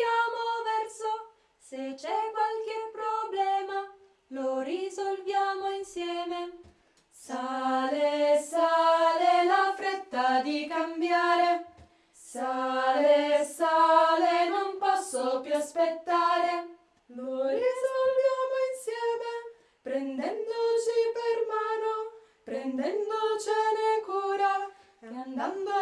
Se verso, se c'è qualche problema, lo risolviamo insieme. Sale, sale la fretta di cambiare. Sale, sale, non posso più aspettare. Lo risolviamo insieme, prendendoci per mano, prendendocene cura e andando